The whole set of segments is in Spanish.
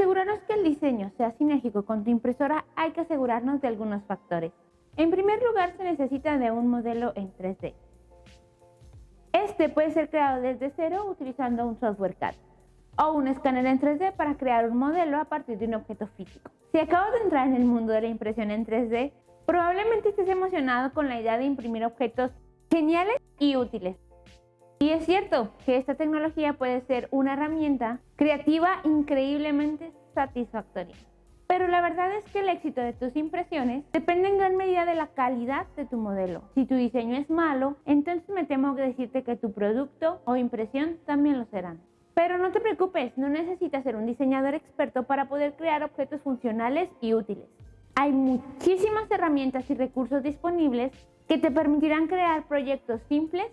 asegurarnos que el diseño sea sinérgico con tu impresora hay que asegurarnos de algunos factores. En primer lugar se necesita de un modelo en 3D. Este puede ser creado desde cero utilizando un software CAD o un escáner en 3D para crear un modelo a partir de un objeto físico. Si acabas de entrar en el mundo de la impresión en 3D, probablemente estés emocionado con la idea de imprimir objetos geniales y útiles. Y es cierto que esta tecnología puede ser una herramienta creativa increíblemente satisfactoria. Pero la verdad es que el éxito de tus impresiones depende en gran medida de la calidad de tu modelo. Si tu diseño es malo, entonces me temo que decirte que tu producto o impresión también lo serán. Pero no te preocupes, no necesitas ser un diseñador experto para poder crear objetos funcionales y útiles. Hay muchísimas herramientas y recursos disponibles que te permitirán crear proyectos simples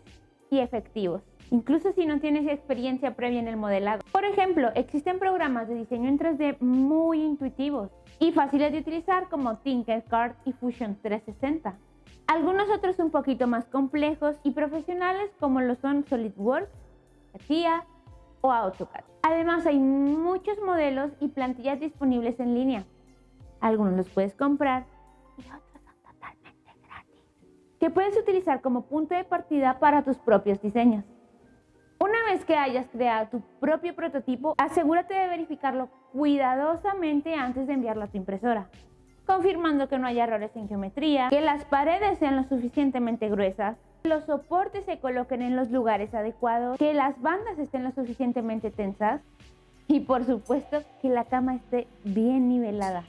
y efectivos, incluso si no tienes experiencia previa en el modelado. Por ejemplo, existen programas de diseño en 3D muy intuitivos y fáciles de utilizar como Tinkercad y Fusion 360. Algunos otros un poquito más complejos y profesionales como lo son SolidWorks, CATIA o AutoCAD. Además hay muchos modelos y plantillas disponibles en línea. Algunos los puedes comprar y otros que puedes utilizar como punto de partida para tus propios diseños. Una vez que hayas creado tu propio prototipo, asegúrate de verificarlo cuidadosamente antes de enviarlo a tu impresora, confirmando que no haya errores en geometría, que las paredes sean lo suficientemente gruesas, los soportes se coloquen en los lugares adecuados, que las bandas estén lo suficientemente tensas y por supuesto que la cama esté bien nivelada.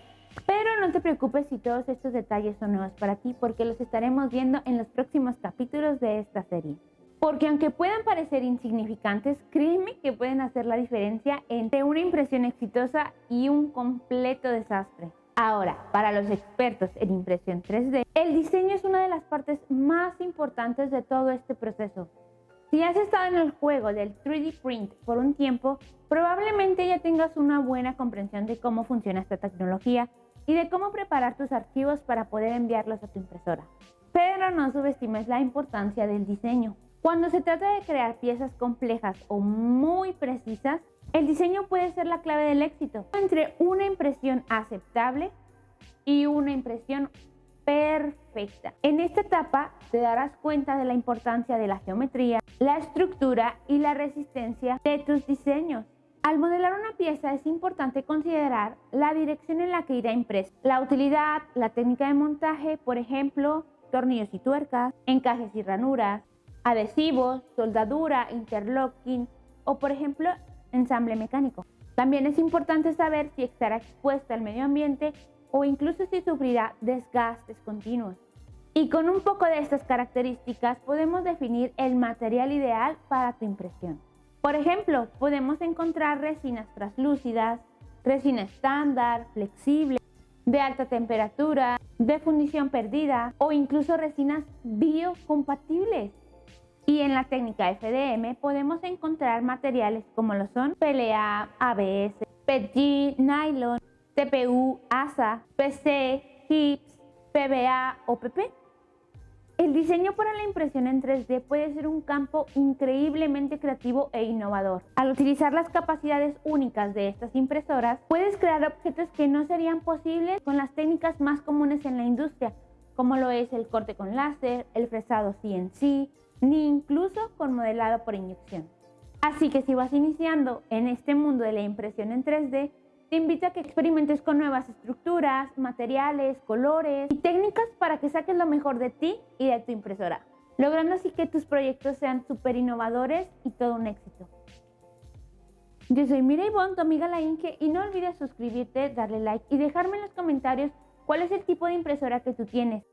Pero no te preocupes si todos estos detalles son nuevos para ti porque los estaremos viendo en los próximos capítulos de esta serie. Porque aunque puedan parecer insignificantes, créeme que pueden hacer la diferencia entre una impresión exitosa y un completo desastre. Ahora, para los expertos en impresión 3D, el diseño es una de las partes más importantes de todo este proceso. Si has estado en el juego del 3D Print por un tiempo, probablemente ya tengas una buena comprensión de cómo funciona esta tecnología y de cómo preparar tus archivos para poder enviarlos a tu impresora. Pero no subestimes la importancia del diseño. Cuando se trata de crear piezas complejas o muy precisas, el diseño puede ser la clave del éxito entre una impresión aceptable y una impresión perfecta. En esta etapa te darás cuenta de la importancia de la geometría, la estructura y la resistencia de tus diseños. Al modelar una pieza es importante considerar la dirección en la que irá impresa, la utilidad, la técnica de montaje, por ejemplo, tornillos y tuercas, encajes y ranuras, adhesivos, soldadura, interlocking o por ejemplo ensamble mecánico. También es importante saber si estará expuesta al medio ambiente o incluso si sufrirá desgastes continuos. Y con un poco de estas características podemos definir el material ideal para tu impresión. Por ejemplo, podemos encontrar resinas translúcidas, resina estándar, flexible, de alta temperatura, de fundición perdida o incluso resinas biocompatibles. Y en la técnica FDM podemos encontrar materiales como lo son PLA, ABS, PETG, nylon, TPU, ASA, PC, HIPS, PBA o PP. El diseño para la impresión en 3D puede ser un campo increíblemente creativo e innovador. Al utilizar las capacidades únicas de estas impresoras, puedes crear objetos que no serían posibles con las técnicas más comunes en la industria, como lo es el corte con láser, el fresado CNC, ni incluso con modelado por inyección. Así que si vas iniciando en este mundo de la impresión en 3D, te invito a que experimentes con nuevas estructuras, materiales, colores y técnicas para que saques lo mejor de ti y de tu impresora, logrando así que tus proyectos sean súper innovadores y todo un éxito. Yo soy Mireille Bond, tu amiga La Inge, y no olvides suscribirte, darle like y dejarme en los comentarios cuál es el tipo de impresora que tú tienes.